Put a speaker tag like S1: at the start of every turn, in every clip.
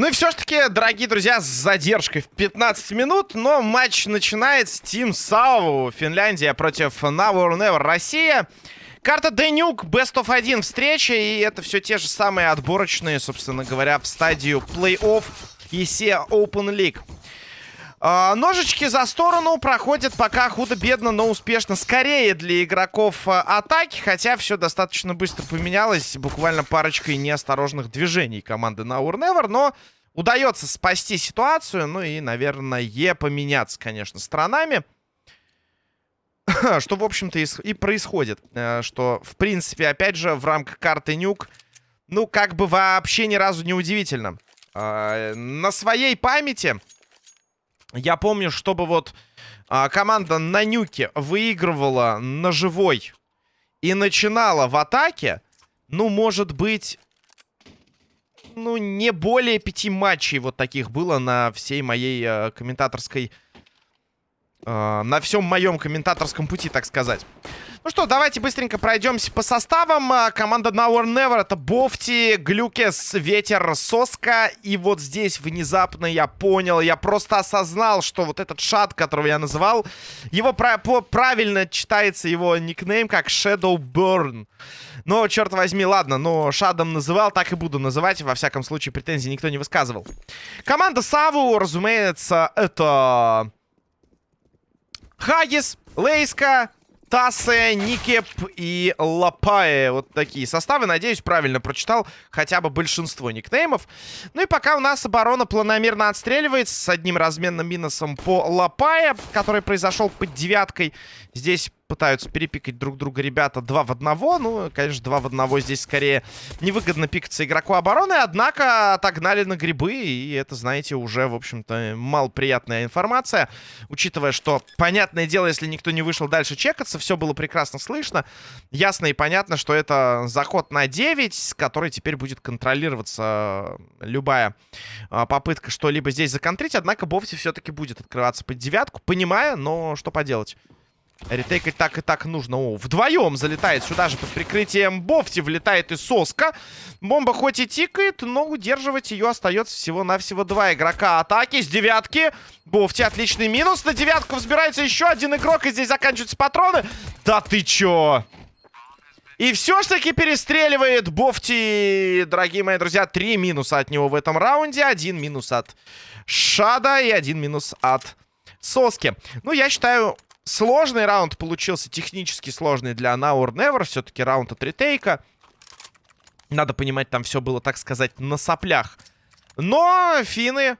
S1: Ну и все-таки, дорогие друзья, с задержкой в 15 минут, но матч начинается. Team Сау, Финляндия против Now or Never, Россия. Карта Денюк, Best of 1 встреча, и это все те же самые отборочные, собственно говоря, в стадию плей-офф ESE Open League. А, ножички за сторону проходят пока худо-бедно, но успешно. Скорее для игроков а, атаки, хотя все достаточно быстро поменялось. Буквально парочкой неосторожных движений команды на Never, но удается спасти ситуацию. Ну и, наверное, поменяться, конечно, сторонами. что, в общем-то, и происходит. Э, что, в принципе, опять же, в рамках карты Нюк, ну, как бы вообще ни разу не удивительно. А, на своей памяти я помню, чтобы вот а, команда на нюке выигрывала на живой и начинала в атаке, ну, может быть, ну, не более пяти матчей вот таких было на всей моей э, комментаторской... Э, на всем моем комментаторском пути, так сказать. Ну что, давайте быстренько пройдемся по составам. А, команда Now or Never это Бофти, Глюкес, Ветер, Соска. И вот здесь внезапно я понял, я просто осознал, что вот этот шат, которого я называл, его правильно читается его никнейм как Shadow Burn. Но, черт возьми, ладно, но Шадом называл, так и буду называть. Во всяком случае, претензий никто не высказывал. Команда Саву, разумеется, это... Хагис, Лейска, Тасе, Никеп и Лапае. Вот такие составы. Надеюсь, правильно прочитал хотя бы большинство никнеймов. Ну и пока у нас оборона планомерно отстреливается с одним разменным минусом по Лапае, который произошел под девяткой. Здесь пытаются перепикать друг друга ребята два в одного. Ну, конечно, два в одного здесь скорее невыгодно пикаться игроку обороны. Однако отогнали на грибы. И это, знаете, уже, в общем-то, малоприятная информация. Учитывая, что, понятное дело, если никто не вышел дальше чекаться, все было прекрасно слышно. Ясно и понятно, что это заход на 9, с которой теперь будет контролироваться любая а, попытка что-либо здесь законтрить. Однако Бофти все-таки будет открываться под девятку. Понимая, но что поделать. Ретейкать так и так нужно. О, вдвоем залетает сюда же под прикрытием Бофти. Влетает и Соска. Бомба хоть и тикает, но удерживать ее остается всего-навсего два игрока атаки с девятки. Бофти отличный минус. На девятку взбирается еще один игрок. И здесь заканчиваются патроны. Да ты чё? И все ж таки перестреливает Бофти, дорогие мои друзья. Три минуса от него в этом раунде. Один минус от Шада и один минус от Соски. Ну, я считаю, Сложный раунд получился, технически сложный для Now or Never. Все-таки раунд от ретейка. Надо понимать, там все было, так сказать, на соплях. Но финны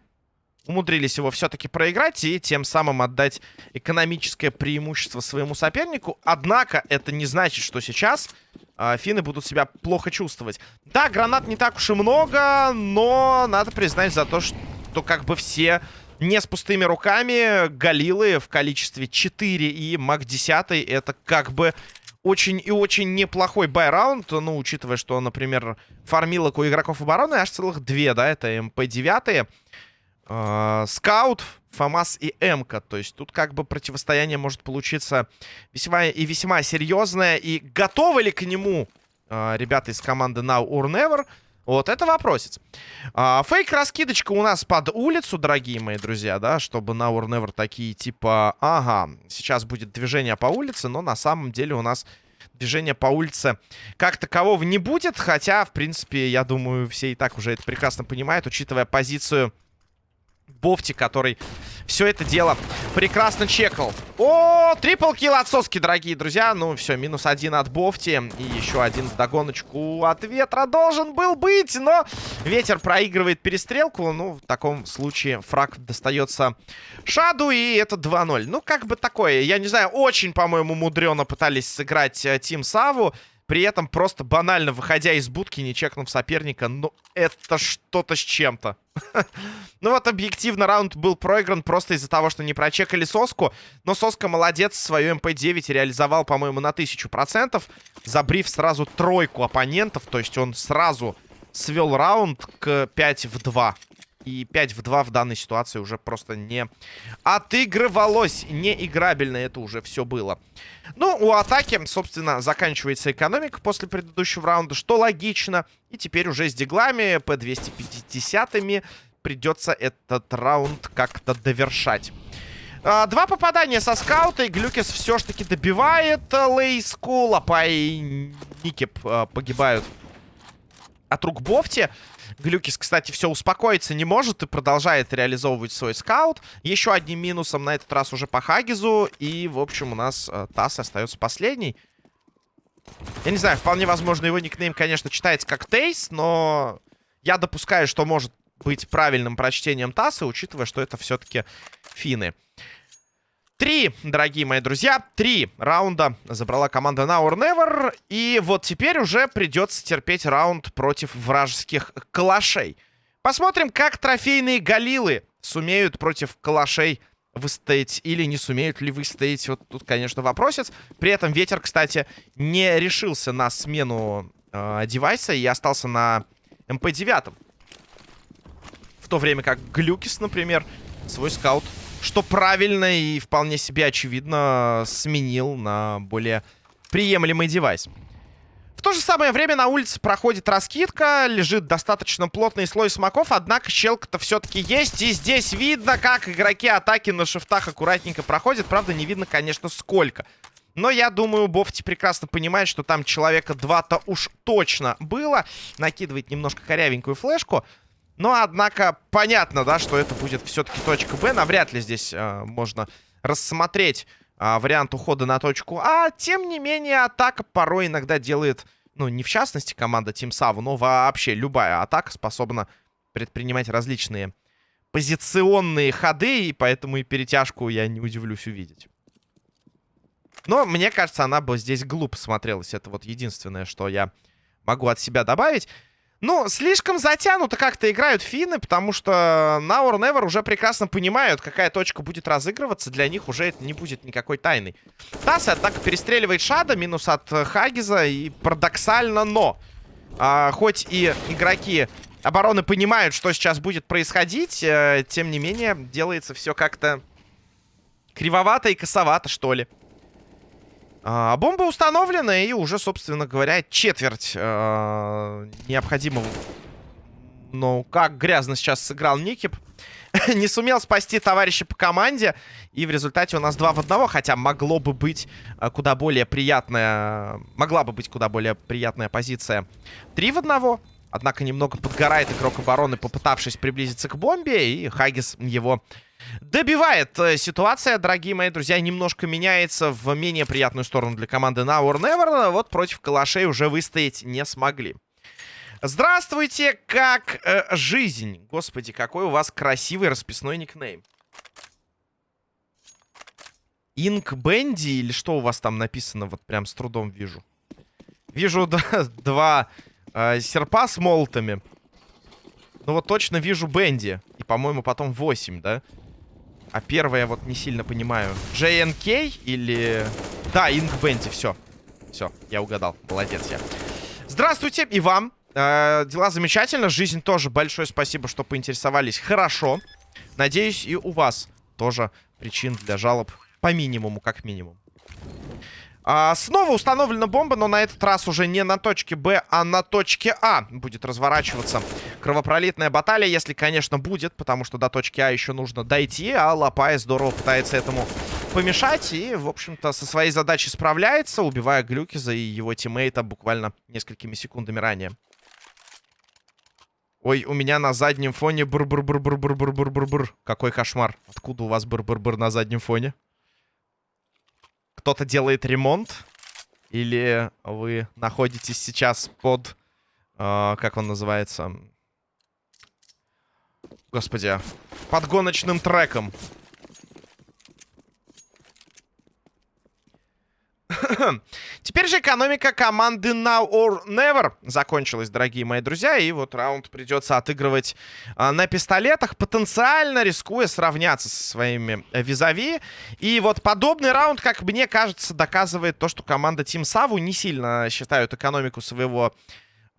S1: умудрились его все-таки проиграть и тем самым отдать экономическое преимущество своему сопернику. Однако это не значит, что сейчас э, финны будут себя плохо чувствовать. Да, гранат не так уж и много, но надо признать за то, что как бы все не с пустыми руками. Галилы в количестве 4 и Мак 10 это как бы очень и очень неплохой buy round. Ну, учитывая, что, например, фармилок у игроков обороны аж целых две, да, это МП-9. Э, Скаут, ФАМАС и МК. То есть тут как бы противостояние может получиться весьма и весьма серьезное. И готовы ли к нему э, ребята из команды Now or Never? Вот это вопросец. А, Фейк-раскидочка у нас под улицу, дорогие мои друзья, да, чтобы на War Never такие типа... Ага, сейчас будет движение по улице, но на самом деле у нас движения по улице как такового не будет. Хотя, в принципе, я думаю, все и так уже это прекрасно понимают, учитывая позицию Бофти, который все это дело прекрасно чекал. О, трипл килл от соски, дорогие друзья. Ну, все, минус один от Бофти. И еще один в догоночку от ветра должен был быть. Но ветер проигрывает перестрелку. Ну, в таком случае фраг достается Шаду. И это 2-0. Ну, как бы такое. Я не знаю, очень, по-моему, мудрено пытались сыграть э, Тим Саву. При этом просто банально выходя из будки, не чекнув соперника. Ну, это что-то с чем-то. ну вот объективно раунд был проигран просто из-за того, что не прочекали Соску. Но Соска молодец, свою МП-9 реализовал, по-моему, на 1000%. Забрив сразу тройку оппонентов. То есть он сразу свел раунд к 5 в 2. И 5 в 2 в данной ситуации уже просто не отыгрывалось. Неиграбельно это уже все было. Ну, у атаки, собственно, заканчивается экономика после предыдущего раунда, что логично. И теперь уже с диглами, P250-ми придется этот раунд как-то довершать. А, два попадания со скаута, и Глюкис все ж таки добивает э, Лейску. Лапа и Никип а, погибают от рук Бофти. Глюкис, кстати, все успокоиться не может и продолжает реализовывать свой скаут. Еще одним минусом на этот раз уже по Хагизу. И, в общем, у нас э, Тасс остается последний. Я не знаю, вполне возможно, его никнейм, конечно, читается как Тейс, но я допускаю, что может быть правильным прочтением Тасса, учитывая, что это все-таки финны. Три, дорогие мои друзья, три раунда забрала команда Now or Never. И вот теперь уже придется терпеть раунд против вражеских калашей. Посмотрим, как трофейные галилы сумеют против калашей выстоять или не сумеют ли выстоять. Вот тут, конечно, вопросец. При этом ветер, кстати, не решился на смену э, девайса и остался на МП-9. В то время как Глюкис, например, свой скаут что правильно и вполне себе очевидно сменил на более приемлемый девайс. В то же самое время на улице проходит раскидка, лежит достаточно плотный слой смоков, однако щелка-то все-таки есть. И здесь видно, как игроки атаки на шифтах аккуратненько проходят. Правда, не видно, конечно, сколько. Но я думаю, Бофти прекрасно понимает, что там человека два-то уж точно было. Накидывает немножко корявенькую флешку. Но, однако, понятно, да, что это будет все-таки точка Б. Навряд ли здесь э, можно рассмотреть э, вариант ухода на точку А. Тем не менее, атака порой иногда делает... Ну, не в частности команда Team Саву, но вообще любая атака способна предпринимать различные позиционные ходы. И поэтому и перетяжку я не удивлюсь увидеть. Но мне кажется, она бы здесь глупо смотрелась. Это вот единственное, что я могу от себя добавить. Ну, слишком затянуто как-то играют финны, потому что Now or Never уже прекрасно понимают, какая точка будет разыгрываться. Для них уже это не будет никакой тайны. Тасс, однако, перестреливает Шада, минус от Хагиза. И парадоксально, но... А, хоть и игроки обороны понимают, что сейчас будет происходить, э, тем не менее, делается все как-то кривовато и косовато, что ли. А, бомба установлена, и уже, собственно говоря, четверть а, необходимого. Ну, как грязно сейчас сыграл Никип. Не сумел спасти товарища по команде. И в результате у нас два в одного. Хотя могло бы быть а, куда более приятная... Могла бы быть куда более приятная позиция. Три в одного. Однако немного подгорает игрок обороны, попытавшись приблизиться к бомбе. И Хагис его добивает. Э, ситуация, дорогие мои друзья, немножко меняется в менее приятную сторону для команды Now or Never. Вот против калашей уже выстоять не смогли. Здравствуйте, как э, жизнь. Господи, какой у вас красивый расписной никнейм. Инк Бенди или что у вас там написано? Вот прям с трудом вижу. Вижу два э, серпа с молотами. Ну вот точно вижу Бенди. И, по-моему, потом 8, да? А первое вот не сильно понимаю. JNK или... Да, Инк Бенди, все. Все, я угадал. Молодец я. Здравствуйте и вам. Э, дела замечательно. Жизнь тоже большое спасибо, что поинтересовались. Хорошо. Надеюсь, и у вас тоже причин для жалоб по минимуму, как минимум. А, снова установлена бомба, но на этот раз уже не на точке Б, а на точке А будет разворачиваться кровопролитная баталия, если, конечно, будет, потому что до точки А еще нужно дойти, а Лапай здорово пытается этому помешать и, в общем-то, со своей задачей справляется, убивая Глюкиза и его тиммейта буквально несколькими секундами ранее. Ой, у меня на заднем фоне бур-бур-бур-бур-бур-бур-бур-бур. Какой кошмар. Откуда у вас бур-бур-бур на заднем фоне? Кто-то делает ремонт? Или вы находитесь сейчас под... Э, как он называется? Господи. Под гоночным треком. Теперь же экономика команды Now or Never закончилась, дорогие мои друзья. И вот раунд придется отыгрывать а, на пистолетах, потенциально рискуя сравняться со своими э, визави. И вот подобный раунд, как мне кажется, доказывает то, что команда Team Savu не сильно считают экономику своего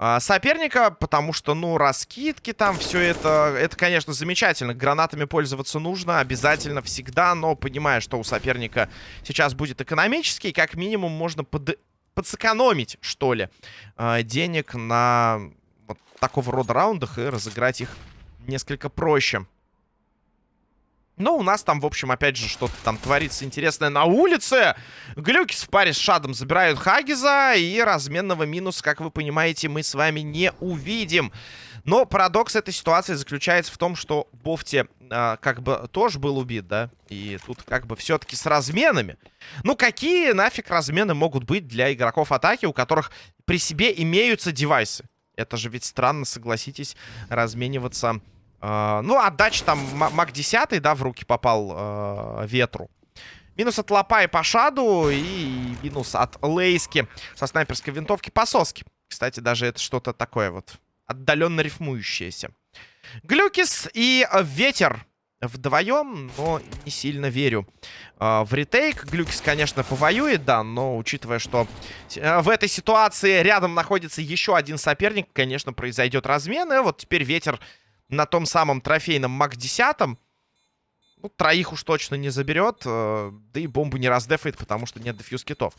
S1: а, соперника, потому что, ну, раскидки там, все это, это, конечно, замечательно. Гранатами пользоваться нужно обязательно, всегда, но понимая, что у соперника сейчас будет экономический, как минимум можно под... подсэкономить, что ли, а, денег на вот такого рода раундах и разыграть их несколько проще. Но у нас там, в общем, опять же, что-то там творится интересное на улице. Глюкис в паре с Шадом забирают Хагиза. И разменного минуса, как вы понимаете, мы с вами не увидим. Но парадокс этой ситуации заключается в том, что Бофти э, как бы тоже был убит, да? И тут как бы все-таки с разменами. Ну, какие нафиг размены могут быть для игроков атаки, у которых при себе имеются девайсы? Это же ведь странно, согласитесь, размениваться ну, отдача там маг 10, да, в руки попал uh, ветру. Минус от лопа и по шаду. И минус от лейски со снайперской винтовки по соске. Кстати, даже это что-то такое вот отдаленно рифмующееся. Глюкис и ветер вдвоем, но не сильно верю uh, в ретейк. Глюкис, конечно, повоюет, да, но учитывая, что в этой ситуации рядом находится еще один соперник, конечно, произойдет размен. И вот теперь ветер на том самом трофейном МАК-10. Ну, троих уж точно не заберет. Э, да и бомбу не раздефает, потому что нет дефьюз китов.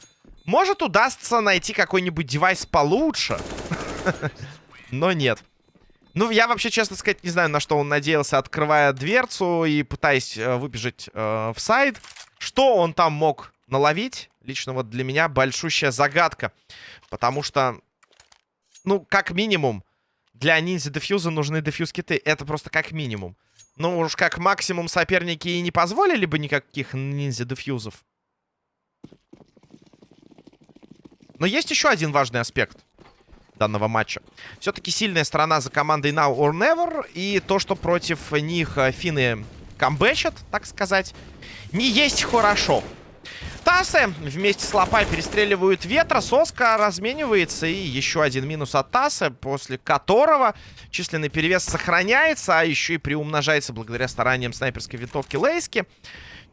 S1: Может, удастся найти какой-нибудь девайс получше. Но нет. Ну, я вообще, честно сказать, не знаю, на что он надеялся, открывая дверцу и пытаясь э, выбежать э, в сайт. Что он там мог наловить? Лично вот для меня большущая загадка. Потому что, ну, как минимум, для ниндзя дефьюза нужны дефьюз-киты. Это просто как минимум. Ну уж как максимум соперники и не позволили бы никаких ниндзя дефьюзов. Но есть еще один важный аспект данного матча. Все-таки сильная сторона за командой Now or Never. И то, что против них э, финны камбэчат, так сказать, не есть хорошо. Тасы вместе с Лопай перестреливают ветра. Соска разменивается. И еще один минус от Тасы, после которого численный перевес сохраняется, а еще и приумножается благодаря стараниям снайперской винтовки Лейски.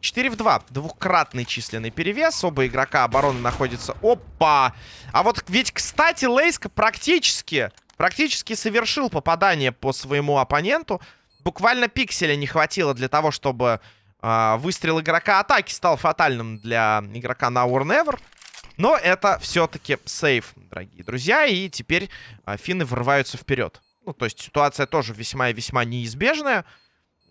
S1: 4 в 2. Двухкратный численный перевес. Оба игрока обороны находятся... Опа! А вот ведь, кстати, Лейска практически, практически совершил попадание по своему оппоненту. Буквально пикселя не хватило для того, чтобы выстрел игрока атаки стал фатальным для игрока на or never. Но это все-таки сейф, дорогие друзья. И теперь а, финны врываются вперед. Ну, то есть ситуация тоже весьма и весьма неизбежная.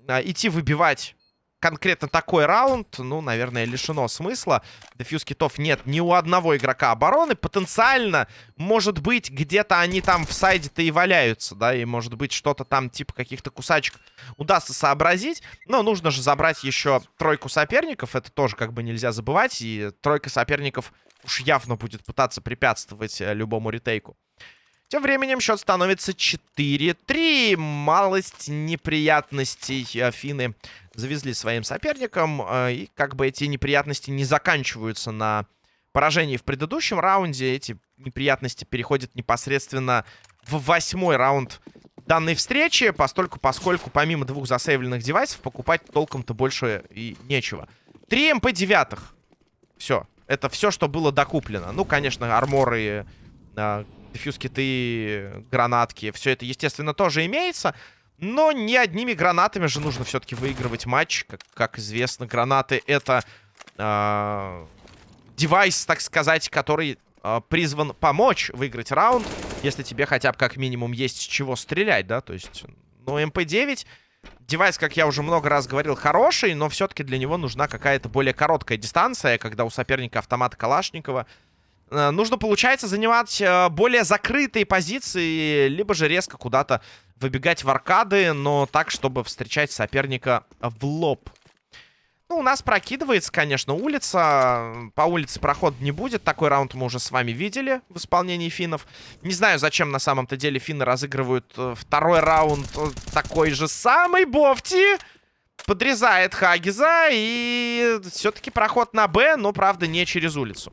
S1: А, идти выбивать конкретно такой раунд, ну, наверное, лишено смысла. Дефьюз китов нет ни у одного игрока обороны. Потенциально, может быть, где-то они там в сайде-то и валяются, да, и может быть что-то там типа каких-то кусачек удастся сообразить. Но нужно же забрать еще тройку соперников, это тоже как бы нельзя забывать, и тройка соперников уж явно будет пытаться препятствовать э, любому ретейку. Тем временем счет становится 4-3. Малость неприятностей Афины завезли своим соперникам. Э, и как бы эти неприятности не заканчиваются на поражении в предыдущем раунде. Эти неприятности переходят непосредственно в восьмой раунд данной встречи. Постольку, поскольку помимо двух засейвленных девайсов покупать толком-то больше и нечего. 3 МП-9. Все. Это все, что было докуплено. Ну, конечно, арморы э, дефьюз-киты, гранатки. Все это, естественно, тоже имеется. Но не одними гранатами же нужно все-таки выигрывать матч. Как, как известно, гранаты это э, девайс, так сказать, который э, призван помочь выиграть раунд. Если тебе хотя бы как минимум есть с чего стрелять, да. То есть, ну, МП-9... Девайс, как я уже много раз говорил, хороший, но все-таки для него нужна какая-то более короткая дистанция, когда у соперника автомат Калашникова нужно, получается, занимать э, более закрытые позиции, либо же резко куда-то выбегать в аркады, но так, чтобы встречать соперника в лоб. Ну, у нас прокидывается, конечно, улица. По улице проход не будет. Такой раунд мы уже с вами видели в исполнении финнов. Не знаю, зачем на самом-то деле финны разыгрывают э, второй раунд такой же самый. Бофти подрезает Хагиза. И все-таки проход на Б, но, правда, не через улицу.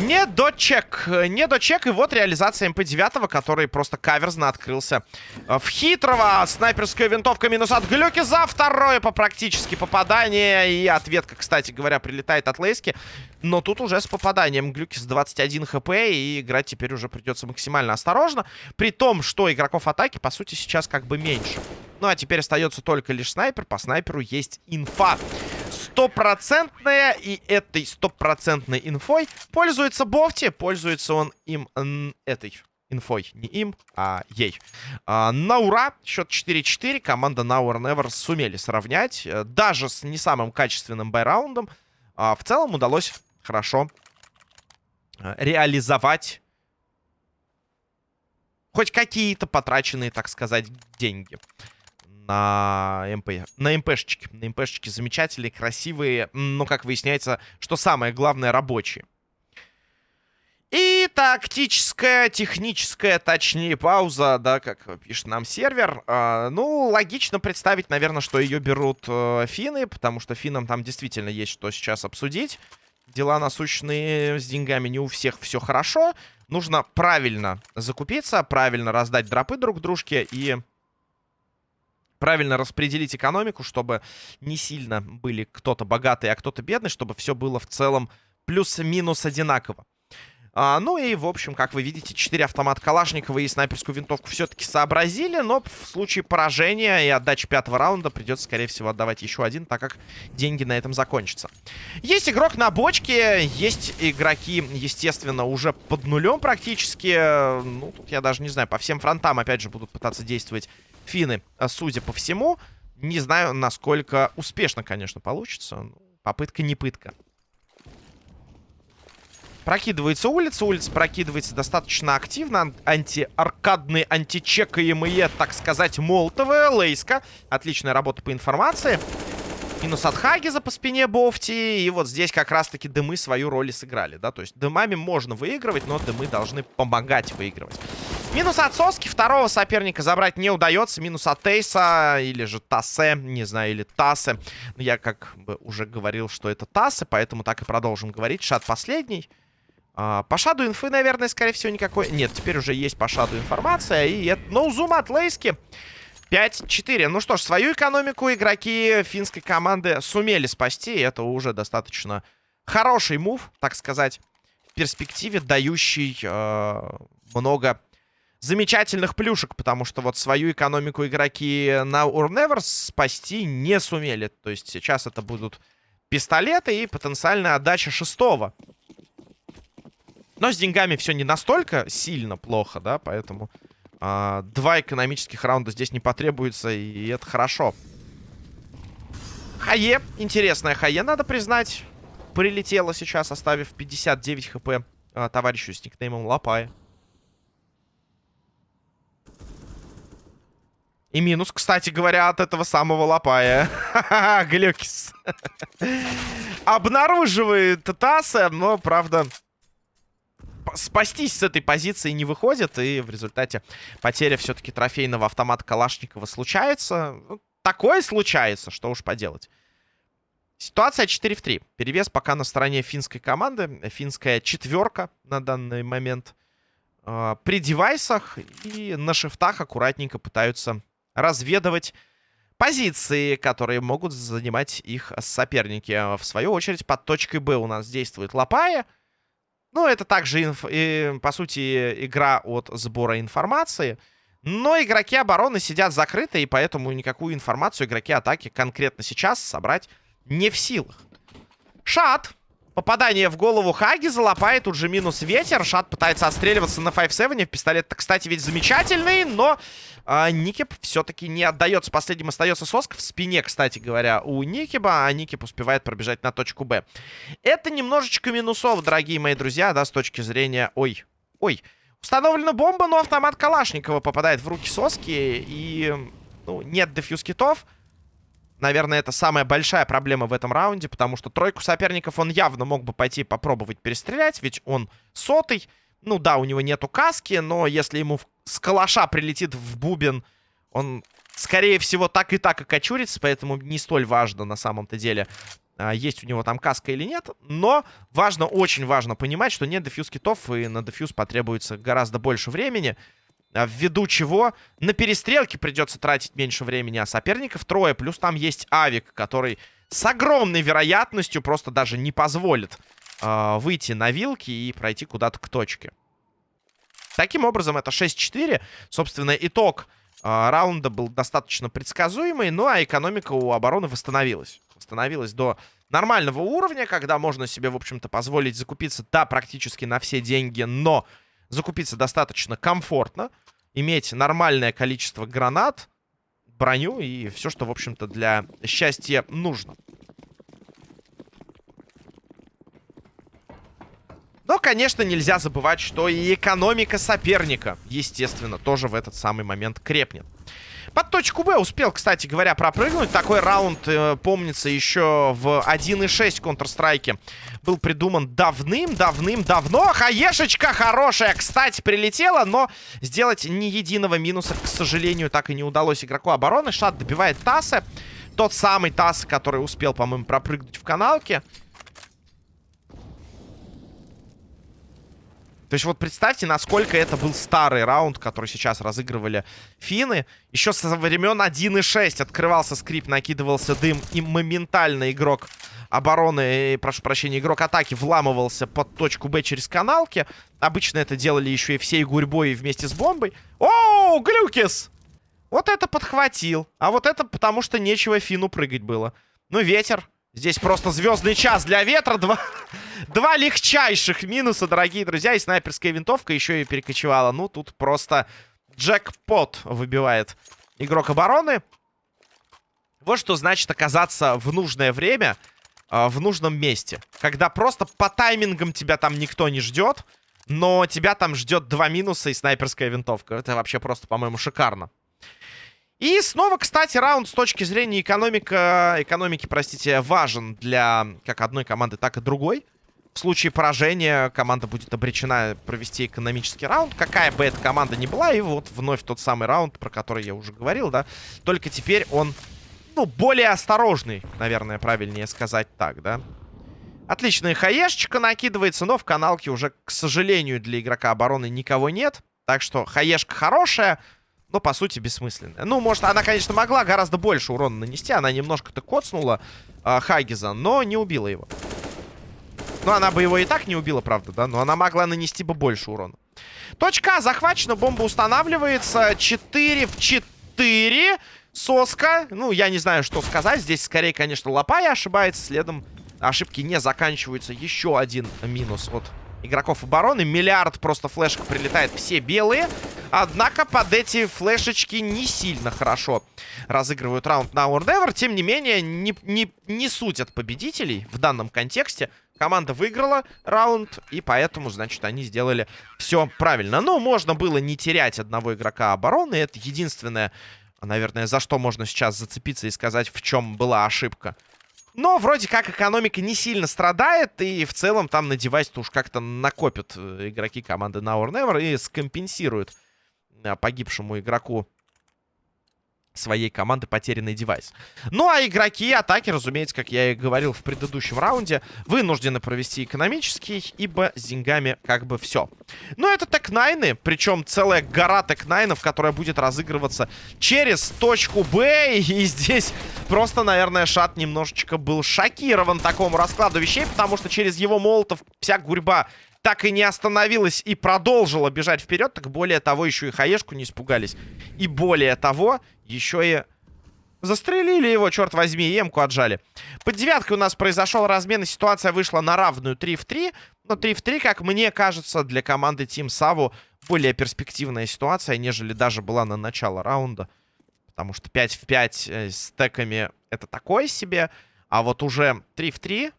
S1: Не дочек. Не дочек. И вот реализация МП-9, который просто каверзно открылся в хитрого. Снайперская винтовка минус от Глюки за второе по практически попадание. И ответка, кстати говоря, прилетает от Лейски. Но тут уже с попаданием Глюки с 21 хп. И играть теперь уже придется максимально осторожно. При том, что игроков атаки, по сути, сейчас как бы меньше. Ну а теперь остается только лишь снайпер. По снайперу есть инфа стопроцентная. И этой стопроцентной инфой пользуется Бофти. Пользуется он им этой инфой. Не им, а ей. А, на ура. Счет 4-4. Команда Now or Never сумели сравнять. Э, даже с не самым качественным байраундом. А, в целом удалось хорошо э, реализовать хоть какие-то потраченные, так сказать, деньги на МП. На МПшечке. На МПшечке замечательные, красивые, но, как выясняется, что самое главное, рабочие. И тактическая, техническая, точнее, пауза, да, как пишет нам сервер. Э, ну, логично представить, наверное, что ее берут э, финны, потому что финнам там действительно есть что сейчас обсудить. Дела насущные с деньгами не у всех все хорошо. Нужно правильно закупиться, правильно раздать дропы друг дружке и правильно распределить экономику, чтобы не сильно были кто-то богатый, а кто-то бедный, чтобы все было в целом плюс-минус одинаково. А, ну и, в общем, как вы видите, 4 автомата Калашникова и снайперскую винтовку все-таки сообразили, но в случае поражения и отдачи пятого раунда придется, скорее всего, отдавать еще один, так как деньги на этом закончатся. Есть игрок на бочке, есть игроки, естественно, уже под нулем практически. Ну, тут я даже не знаю, по всем фронтам, опять же, будут пытаться действовать финны, а, судя по всему. Не знаю, насколько успешно, конечно, получится. Попытка не пытка. Прокидывается улица. Улица прокидывается достаточно активно. Антиаркадные, античекаемые, так сказать, молотовые. Лейска. Отличная работа по информации. Минус от Хагиза по спине Бофти. И вот здесь как раз-таки дымы свою роль сыграли, да. То есть дымами можно выигрывать, но дымы должны помогать выигрывать. Минус от Соски. Второго соперника забрать не удается. Минус от Тейса. Или же Тасе. Не знаю, или Тасе. Но я как бы уже говорил, что это Тасе. Поэтому так и продолжим говорить. Шат последний. А, по шаду инфы, наверное, скорее всего, никакой... Нет, теперь уже есть по шаду информация. И это ноузум от Лейски. 5-4. Ну что ж, свою экономику игроки финской команды сумели спасти. Это уже достаточно хороший мув, так сказать, в перспективе, дающий э, много замечательных плюшек. Потому что вот свою экономику игроки на Урневерс спасти не сумели. То есть сейчас это будут пистолеты и потенциальная отдача шестого. Но с деньгами все не настолько сильно плохо, да, поэтому а, два экономических раунда здесь не потребуется, и это хорошо. Хае, интересная Хае, надо признать, прилетела сейчас, оставив 59 хп а, товарищу с никнеймом Лапая. И минус, кстати говоря, от этого самого Лапая. Глюкис. Обнаруживает Таса, но, правда, спастись с этой позиции не выходит. И в результате потеря все-таки трофейного автомата Калашникова случается. Ну, такое случается, что уж поделать. Ситуация 4 в 3. Перевес пока на стороне финской команды. Финская четверка на данный момент. Э, при девайсах и на шифтах аккуратненько пытаются разведывать позиции, которые могут занимать их соперники. В свою очередь под точкой Б у нас действует Лапая. Ну, это также, инф... и, по сути, игра от сбора информации. Но игроки обороны сидят закрыты, и поэтому никакую информацию игроки атаки конкретно сейчас собрать не в силах. Шат Попадание в голову Хаги залопает, тут же минус ветер. Шат пытается отстреливаться на 5-7. Пистолет, кстати, ведь замечательный, но а, Никип все-таки не отдается. Последним остается Соск в спине, кстати говоря, у Никиба, а Никип успевает пробежать на точку Б. Это немножечко минусов, дорогие мои друзья, да, с точки зрения... Ой, ой. Установлена бомба, но автомат Калашникова попадает в руки Соски, и ну, нет дефьюз китов. Наверное, это самая большая проблема в этом раунде, потому что тройку соперников он явно мог бы пойти попробовать перестрелять, ведь он сотый. Ну да, у него нету каски, но если ему с калаша прилетит в бубен, он, скорее всего, так и так окочурится, поэтому не столь важно на самом-то деле а, есть у него там каска или нет. Но важно, очень важно понимать, что нет дефьюз китов, и на дефьюз потребуется гораздо больше времени. А, ввиду чего на перестрелке придется тратить меньше времени, а соперников трое. Плюс там есть Авик, который с огромной вероятностью просто даже не позволит э, выйти на вилки и пройти куда-то к точке. Таким образом, это 6-4. Собственно, итог э, раунда был достаточно предсказуемый. Ну, а экономика у обороны восстановилась. Восстановилась до нормального уровня, когда можно себе, в общем-то, позволить закупиться, да, практически на все деньги, но закупиться достаточно комфортно. Иметь нормальное количество гранат, броню и все, что, в общем-то, для счастья нужно. Но, конечно, нельзя забывать, что и экономика соперника, естественно, тоже в этот самый момент крепнет. Под точку Б успел, кстати говоря, пропрыгнуть. Такой раунд, э, помнится, еще в 1.6 Counter-Strike был придуман давным-давным-давно. Хаешечка хорошая, кстати, прилетела, но сделать ни единого минуса, к сожалению, так и не удалось игроку обороны. Шат добивает Тасса. Тот самый Тасс, который успел, по-моему, пропрыгнуть в каналке. То есть вот представьте, насколько это был старый раунд, который сейчас разыгрывали финны. Еще со времен 1.6 открывался скрип, накидывался дым, и моментально игрок обороны, прошу прощения, игрок атаки вламывался под точку Б через каналки. Обычно это делали еще и всей гурьбой вместе с бомбой. О, Глюкис! Вот это подхватил. А вот это потому, что нечего фину прыгать было. Ну, ветер. Здесь просто звездный час для ветра. Два, два легчайших минуса, дорогие друзья. И снайперская винтовка еще и перекочевала. Ну, тут просто джекпот выбивает игрок обороны. Вот что значит оказаться в нужное время, э, в нужном месте. Когда просто по таймингам тебя там никто не ждет, но тебя там ждет два минуса и снайперская винтовка. Это вообще просто, по-моему, шикарно. И снова, кстати, раунд с точки зрения экономика, экономики, простите, важен для как одной команды, так и другой. В случае поражения команда будет обречена провести экономический раунд, какая бы эта команда ни была. И вот вновь тот самый раунд, про который я уже говорил, да. Только теперь он, ну, более осторожный, наверное, правильнее сказать так, да. Отличная хаешечка накидывается, но в каналке уже, к сожалению, для игрока обороны никого нет. Так что хаешка хорошая, но, по сути, бессмысленная. Ну, может, она, конечно, могла гораздо больше урона нанести. Она немножко-то коцнула э, Хагиза, но не убила его. Ну, она бы его и так не убила, правда, да? Но она могла нанести бы больше урона. Точка А захвачена, бомба устанавливается. 4 в 4. Соска. Ну, я не знаю, что сказать. Здесь, скорее, конечно, Лопая ошибается. Следом ошибки не заканчиваются. Еще один минус от игроков обороны. Миллиард просто флешек прилетает. Все белые. Однако под эти флешечки не сильно хорошо разыгрывают раунд на Never. Тем не менее, не, не, не суть от победителей в данном контексте. Команда выиграла раунд, и поэтому, значит, они сделали все правильно. Но можно было не терять одного игрока обороны. Это единственное, наверное, за что можно сейчас зацепиться и сказать, в чем была ошибка. Но вроде как экономика не сильно страдает, и в целом там на девайс-то уж как-то накопят э, игроки команды Now or Never и скомпенсируют Э, погибшему игроку своей команды потерянный девайс. Ну, а игроки атаки, разумеется, как я и говорил в предыдущем раунде, вынуждены провести экономический, ибо с деньгами как бы все. Но это тек-найны, причем целая гора тек-найнов, которая будет разыгрываться через точку Б. И здесь просто, наверное, Шат немножечко был шокирован такому раскладу вещей, потому что через его молотов вся гурьба так и не остановилась и продолжила бежать вперед, так более того, еще и хаешку не испугались. И более того, еще и застрелили его, черт возьми, и эмку отжали. Под девяткой у нас произошел размен, и ситуация вышла на равную 3 в 3. Но 3 в 3, как мне кажется, для команды Team Саву более перспективная ситуация, нежели даже была на начало раунда. Потому что 5 в 5 э, с теками это такое себе. А вот уже 3 в 3,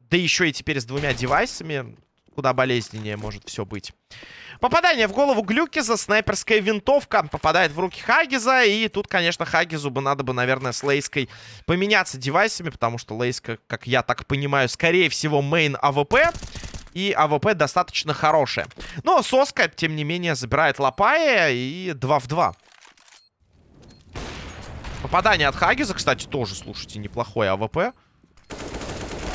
S1: да еще и теперь с двумя девайсами, куда болезненнее может все быть. Попадание в голову Глюкиза, снайперская винтовка попадает в руки Хагиза. И тут, конечно, Хагизу бы надо бы, наверное, с Лейской поменяться девайсами, потому что Лейска, как я так понимаю, скорее всего, main АВП. И АВП достаточно хорошая. Но Соска, тем не менее, забирает Лопая и 2 в 2. Попадание от Хагиза, кстати, тоже, слушайте, неплохое АВП.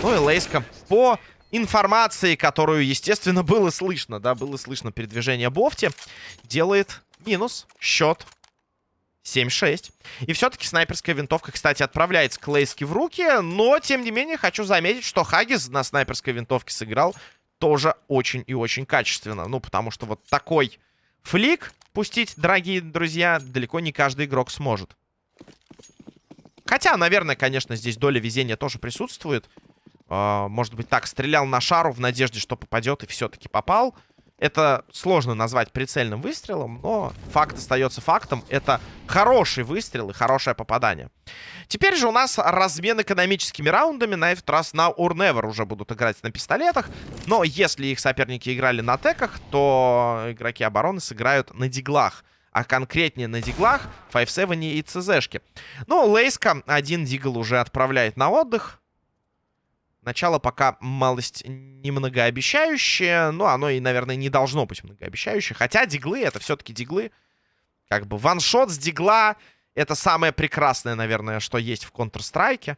S1: Ну и Лейска по информации, которую, естественно, было слышно, да, было слышно передвижение Бофти, делает минус счет 7-6. И все-таки снайперская винтовка, кстати, отправляется к Лейске в руки. Но, тем не менее, хочу заметить, что Хагис на снайперской винтовке сыграл тоже очень и очень качественно. Ну, потому что вот такой флик пустить, дорогие друзья, далеко не каждый игрок сможет. Хотя, наверное, конечно, здесь доля везения тоже присутствует. А, может быть, так, стрелял на шару в надежде, что попадет, и все-таки попал. Это сложно назвать прицельным выстрелом, но факт остается фактом. Это хороший выстрел и хорошее попадание. Теперь же у нас размен экономическими раундами. На этот раз на or уже будут играть на пистолетах. Но если их соперники играли на теках, то игроки обороны сыграют на диглах. А конкретнее на диглах, 5-7 и ЦЗшки. Ну, Лейска один дигл уже отправляет на отдых. Начало пока малость немногообещающее. Но оно и, наверное, не должно быть многообещающее. Хотя диглы, это все-таки диглы. Как бы ваншот с дигла... Это самое прекрасное, наверное, что есть в Counter-Strike.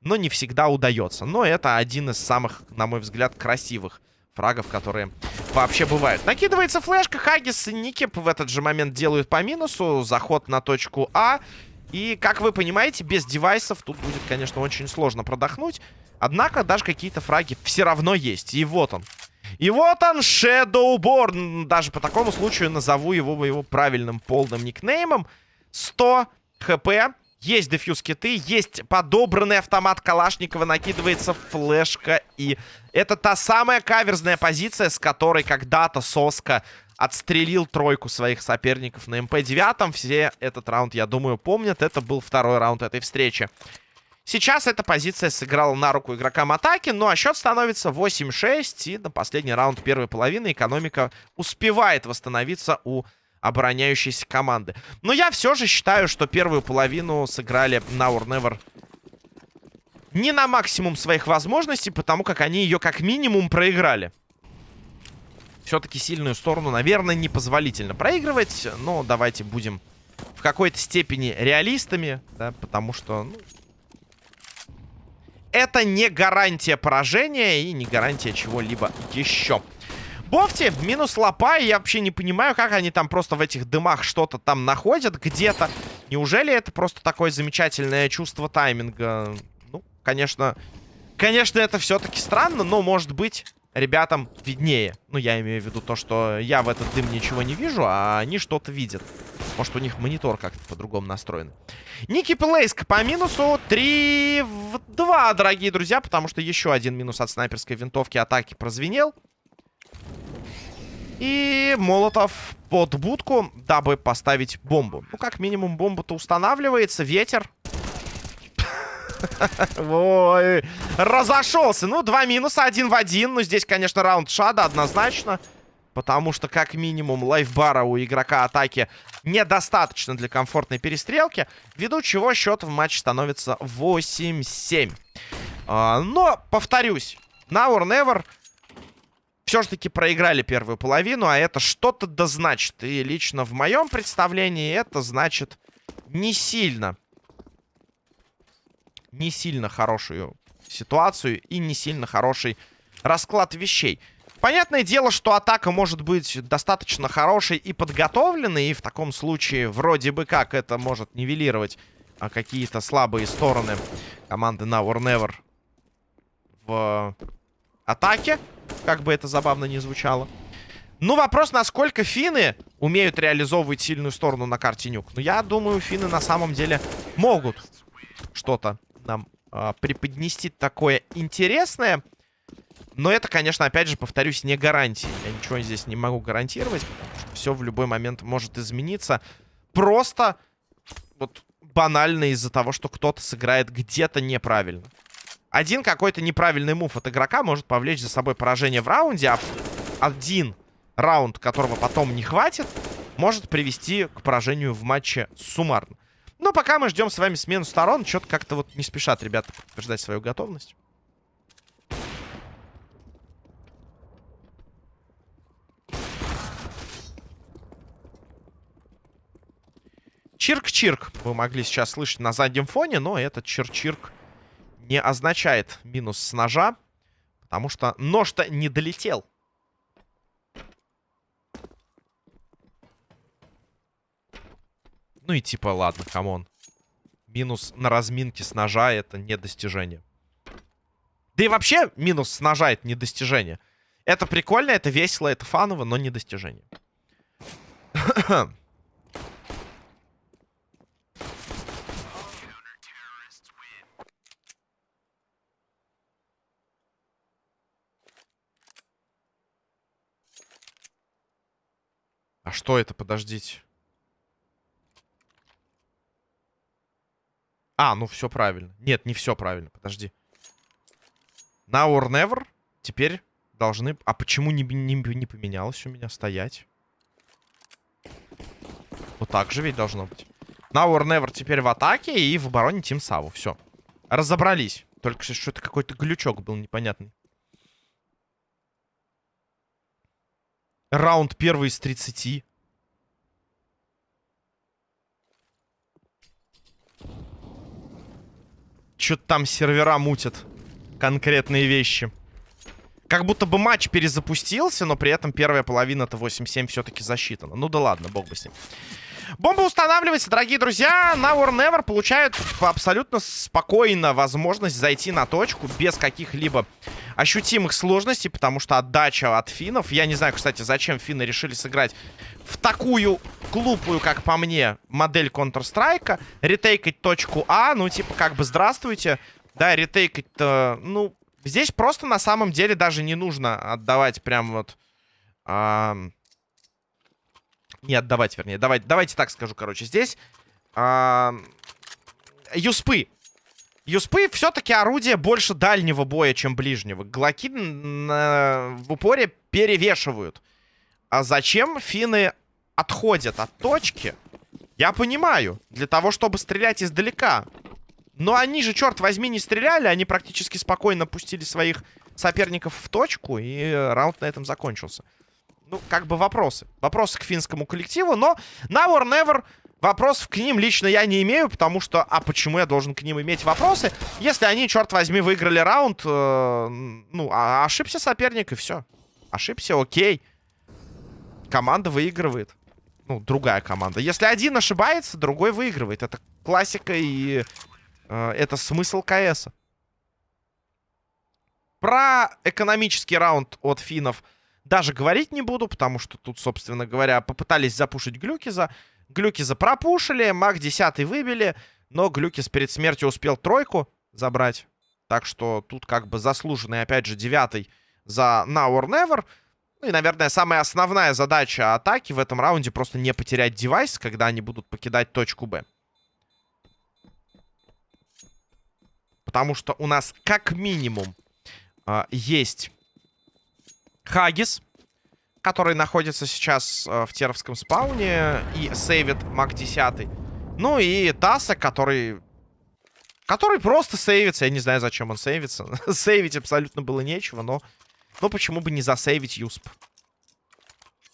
S1: Но не всегда удается. Но это один из самых, на мой взгляд, красивых фрагов, которые вообще бывают. Накидывается флешка. Хагис и Никип в этот же момент делают по минусу. Заход на точку А. И, как вы понимаете, без девайсов тут будет, конечно, очень сложно продохнуть. Однако даже какие-то фраги все равно есть. И вот он. И вот он, Shadowborn. Даже по такому случаю назову его его правильным полным никнеймом. 100 хп. Есть дефьюз киты, есть подобранный автомат Калашникова, накидывается флешка. И это та самая каверзная позиция, с которой когда-то Соска отстрелил тройку своих соперников на МП-9. Все этот раунд, я думаю, помнят. Это был второй раунд этой встречи. Сейчас эта позиция сыграла на руку игрокам атаки, ну а счет становится 8-6, и на последний раунд первой половины экономика успевает восстановиться у обороняющейся команды. Но я все же считаю, что первую половину сыграли на Or Never не на максимум своих возможностей, потому как они ее как минимум проиграли. Все-таки сильную сторону, наверное, непозволительно проигрывать, но давайте будем в какой-то степени реалистами, да, потому что... Ну, это не гарантия поражения и не гарантия чего-либо еще. Бофти, минус лопа, я вообще не понимаю, как они там просто в этих дымах что-то там находят где-то. Неужели это просто такое замечательное чувство тайминга? Ну, конечно, конечно, это все-таки странно, но, может быть, ребятам виднее. Ну, я имею в виду то, что я в этот дым ничего не вижу, а они что-то видят. Может, у них монитор как-то по-другому настроен. Ники Плейск по минусу 3 в 2, дорогие друзья, потому что еще один минус от снайперской винтовки атаки прозвенел. И Молотов под будку, дабы поставить бомбу. Ну, как минимум, бомба-то устанавливается. Ветер. Ой, разошелся. Ну, два минуса, один в один. Ну, здесь, конечно, раунд шада однозначно. Потому что, как минимум, лайфбара у игрока атаки недостаточно для комфортной перестрелки. Ввиду чего счет в матче становится 8-7. А, но, повторюсь, now or never все же таки проиграли первую половину, а это что-то да значит. И лично в моем представлении это значит не сильно. Не сильно хорошую ситуацию и не сильно хороший расклад вещей. Понятное дело, что атака может быть достаточно хорошей и подготовленной, и в таком случае вроде бы как это может нивелировать а, какие-то слабые стороны команды Now or Never в атаке. Как бы это забавно не звучало. Ну, вопрос, насколько финны умеют реализовывать сильную сторону на карте Нюк. Ну, я думаю, финны на самом деле могут что-то нам э, преподнести такое интересное. Но это, конечно, опять же, повторюсь, не гарантия. Я ничего здесь не могу гарантировать, потому что все в любой момент может измениться. Просто вот банально из-за того, что кто-то сыграет где-то неправильно. Один какой-то неправильный мув от игрока может повлечь за собой поражение в раунде, а один раунд, которого потом не хватит, может привести к поражению в матче суммарно. Но пока мы ждем с вами смену сторон, что-то как-то вот не спешат ребята подтверждать свою готовность. Чирк-чирк вы могли сейчас слышать на заднем фоне, но этот чирк-чирк не означает минус с ножа. Потому что нож-то не долетел. Ну и типа, ладно, come on. Минус на разминке с ножа это не достижение. Да и вообще минус с ножа это не достижение. Это прикольно, это весело, это фаново, но не достижение. А что это? Подождите. А, ну все правильно. Нет, не все правильно. Подожди. Now or never. Теперь должны... А почему не, не, не поменялось у меня стоять? Вот так же ведь должно быть. Now or never теперь в атаке и в обороне Тим Саву. Все. Разобрались. Только что это какой-то глючок был непонятный. Раунд первый из 30. Что-то там сервера мутят. Конкретные вещи. Как будто бы матч перезапустился, но при этом первая половина-то 8-7 все-таки засчитана. Ну да ладно, бог бы с ним. Бомба устанавливается, дорогие друзья. Now or Never получают абсолютно спокойно возможность зайти на точку без каких-либо ощутимых сложностей, потому что отдача от финнов... Я не знаю, кстати, зачем финны решили сыграть в такую глупую, как по мне, модель Counter-Strike. Ретейкать точку А, ну, типа, как бы, здравствуйте. Да, ретейкать, э, ну, здесь просто на самом деле даже не нужно отдавать прям вот... Э, не отдавать, вернее. Давайте, давайте так скажу, короче. Здесь э, юспы. Юспы все-таки орудие больше дальнего боя, чем ближнего. Глоки э, в упоре перевешивают. А зачем финны отходят от точки? Я понимаю. Для того, чтобы стрелять издалека. Но они же, черт возьми, не стреляли. Они практически спокойно пустили своих соперников в точку. И раунд на этом закончился. Ну, как бы вопросы. Вопросы к финскому коллективу. Но now or never вопросов к ним лично я не имею. Потому что, а почему я должен к ним иметь вопросы? Если они, черт возьми, выиграли раунд, э, ну, а ошибся соперник и все. Ошибся, окей. Команда выигрывает. Ну, другая команда. Если один ошибается, другой выигрывает. Это классика и э, это смысл КС. Про экономический раунд от финнов даже говорить не буду, потому что тут, собственно говоря, попытались запушить Глюкиза. Глюкиза пропушили, маг 10 выбили, но Глюкиз перед смертью успел тройку забрать. Так что тут как бы заслуженный, опять же, девятый за Now or Never. Ну и, наверное, самая основная задача атаки в этом раунде просто не потерять девайс, когда они будут покидать точку Б. Потому что у нас как минимум э, есть Хагис, который находится сейчас э, в Теровском спауне и сейвит маг 10. Ну и Таса, который... Который просто сейвится. Я не знаю, зачем он сейвится. Сейвить абсолютно было нечего, но но почему бы не засейвить Юсп?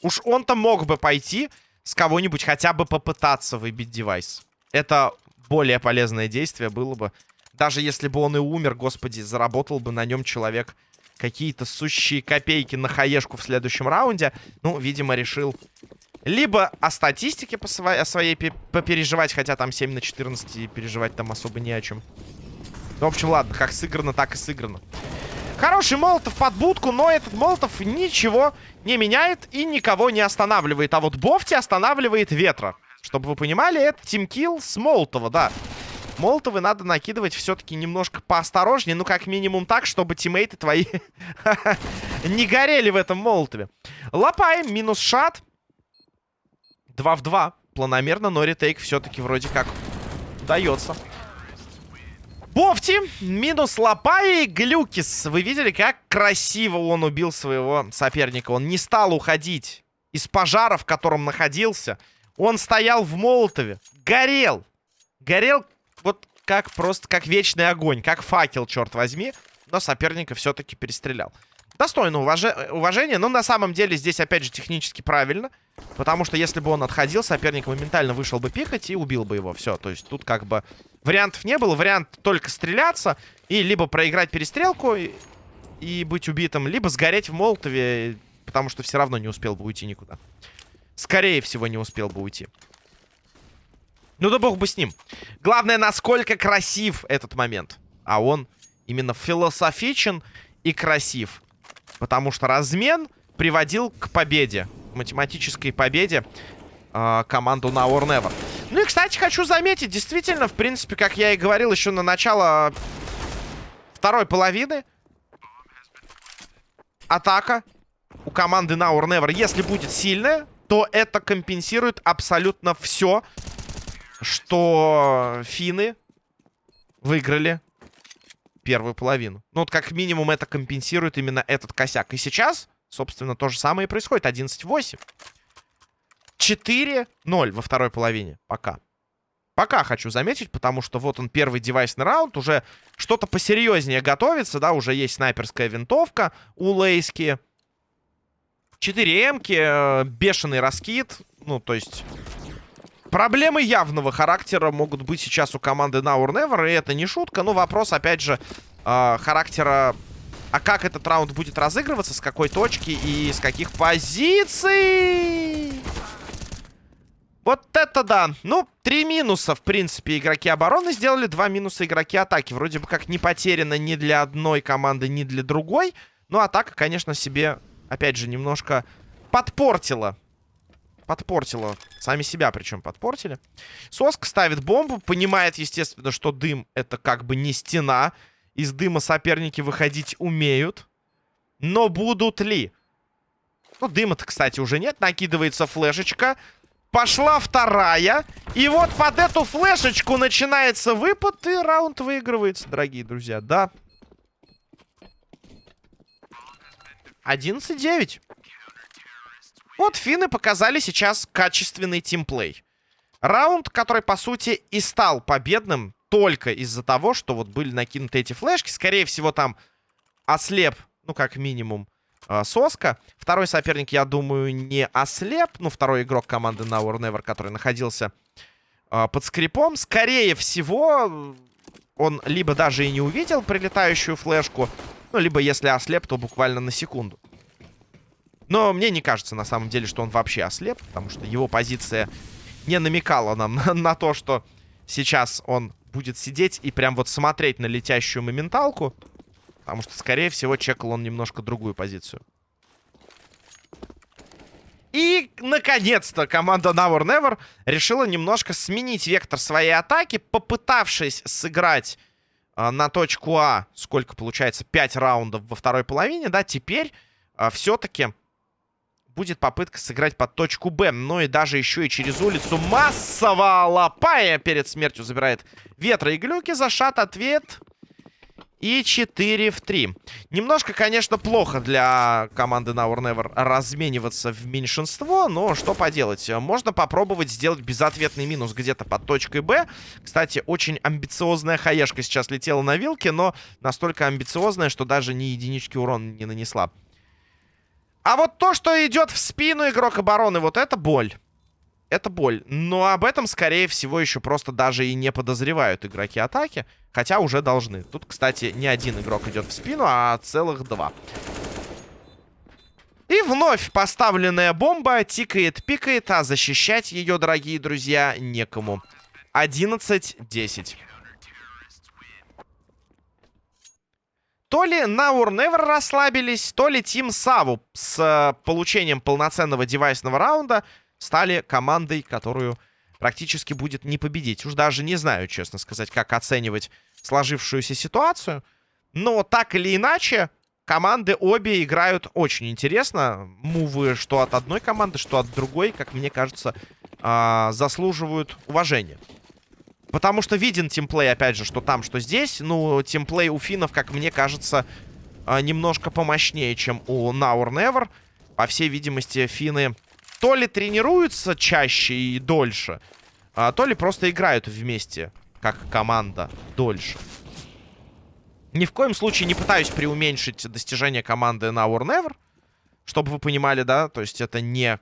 S1: Уж он-то мог бы пойти с кого-нибудь хотя бы попытаться выбить девайс. Это более полезное действие было бы. Даже если бы он и умер, господи, заработал бы на нем человек какие-то сущие копейки на хаешку в следующем раунде. Ну, видимо, решил либо о статистике по своей, о своей попереживать, хотя там 7 на 14 и переживать там особо не о чем. Ну, в общем, ладно, как сыграно, так и сыграно. Хороший молотов под будку, но этот молотов ничего не меняет и никого не останавливает. А вот Бофти останавливает ветра. Чтобы вы понимали, это тимкилл с Молотова, да. Молотовы надо накидывать все-таки немножко поосторожнее. Ну, как минимум так, чтобы тиммейты твои не горели в этом Молотове. Лопаем, минус шат. 2 в 2. Планомерно, но ретейк все-таки вроде как дается. Бофти, минус Лапай и Глюкис. Вы видели, как красиво он убил своего соперника? Он не стал уходить из пожара, в котором находился. Он стоял в Молотове. Горел. Горел вот как просто, как вечный огонь. Как факел, черт возьми. Но соперника все-таки перестрелял. Достойно уваж... уважения, но на самом деле здесь, опять же, технически правильно. Потому что если бы он отходил, соперник моментально вышел бы пикать и убил бы его. Все, то есть тут как бы вариантов не было. Вариант только стреляться и либо проиграть перестрелку и, и быть убитым, либо сгореть в Молотове, потому что все равно не успел бы уйти никуда. Скорее всего, не успел бы уйти. Ну да бог бы с ним. Главное, насколько красив этот момент. А он именно философичен и красив. Потому что размен приводил к победе. Математической победе э, команду на War Never. Ну и, кстати, хочу заметить, действительно, в принципе, как я и говорил еще на начало второй половины. Атака у команды на War Never, если будет сильная, то это компенсирует абсолютно все, что финны выиграли первую половину. Ну, вот как минимум это компенсирует именно этот косяк. И сейчас, собственно, то же самое и происходит. 11-8. 4-0 во второй половине. Пока. Пока хочу заметить, потому что вот он первый девайсный раунд. Уже что-то посерьезнее готовится, да. Уже есть снайперская винтовка у Лейски. 4 эмки, э, бешеный раскид. Ну, то есть... Проблемы явного характера могут быть сейчас у команды Now or Never, и это не шутка. Но вопрос, опять же, э, характера... А как этот раунд будет разыгрываться, с какой точки и с каких позиций? Вот это да. Ну, три минуса, в принципе, игроки обороны сделали. Два минуса игроки атаки. Вроде бы как не потеряно ни для одной команды, ни для другой. Но атака, конечно, себе, опять же, немножко подпортила подпортила. Сами себя причем подпортили. Соск ставит бомбу. Понимает, естественно, что дым это как бы не стена. Из дыма соперники выходить умеют. Но будут ли? Ну, дыма-то, кстати, уже нет. Накидывается флешечка. Пошла вторая. И вот под эту флешечку начинается выпад. И раунд выигрывается, дорогие друзья. Да. 11-9. Вот финны показали сейчас качественный тимплей. Раунд, который, по сути, и стал победным только из-за того, что вот были накинуты эти флешки. Скорее всего, там ослеп, ну, как минимум, э, Соска. Второй соперник, я думаю, не ослеп. Ну, второй игрок команды Now or Never, который находился э, под скрипом. Скорее всего, он либо даже и не увидел прилетающую флешку, ну, либо если ослеп, то буквально на секунду. Но мне не кажется, на самом деле, что он вообще ослеп, потому что его позиция не намекала нам на, на то, что сейчас он будет сидеть и прям вот смотреть на летящую моменталку. Потому что, скорее всего, чекал он немножко другую позицию. И, наконец-то, команда or Never решила немножко сменить вектор своей атаки, попытавшись сыграть э, на точку А, сколько получается, 5 раундов во второй половине, да, теперь э, все-таки будет попытка сыграть под точку Б. Ну и даже еще и через улицу массово Лапая перед смертью забирает ветра и глюки. Зашат ответ. И 4 в 3. Немножко, конечно, плохо для команды Now Never размениваться в меньшинство, но что поделать. Можно попробовать сделать безответный минус где-то под точкой Б. Кстати, очень амбициозная хаешка сейчас летела на вилке, но настолько амбициозная, что даже ни единички урона не нанесла. А вот то, что идет в спину игрок обороны, вот это боль. Это боль. Но об этом, скорее всего, еще просто даже и не подозревают игроки атаки. Хотя уже должны. Тут, кстати, не один игрок идет в спину, а целых два. И вновь поставленная бомба тикает, пикает, а защищать ее, дорогие друзья, некому. 11-10. То ли or Never расслабились, то ли Team Саву с э, получением полноценного девайсного раунда стали командой, которую практически будет не победить. Уж даже не знаю, честно сказать, как оценивать сложившуюся ситуацию. Но так или иначе, команды обе играют очень интересно. Мувы что от одной команды, что от другой, как мне кажется, э, заслуживают уважения. Потому что виден тимплей, опять же, что там, что здесь. Ну, тимплей у финнов, как мне кажется, а, немножко помощнее, чем у Now or Never. По всей видимости, финны то ли тренируются чаще и дольше, а то ли просто играют вместе, как команда, дольше. Ни в коем случае не пытаюсь преуменьшить достижения команды Now or Never. Чтобы вы понимали, да? То есть это не...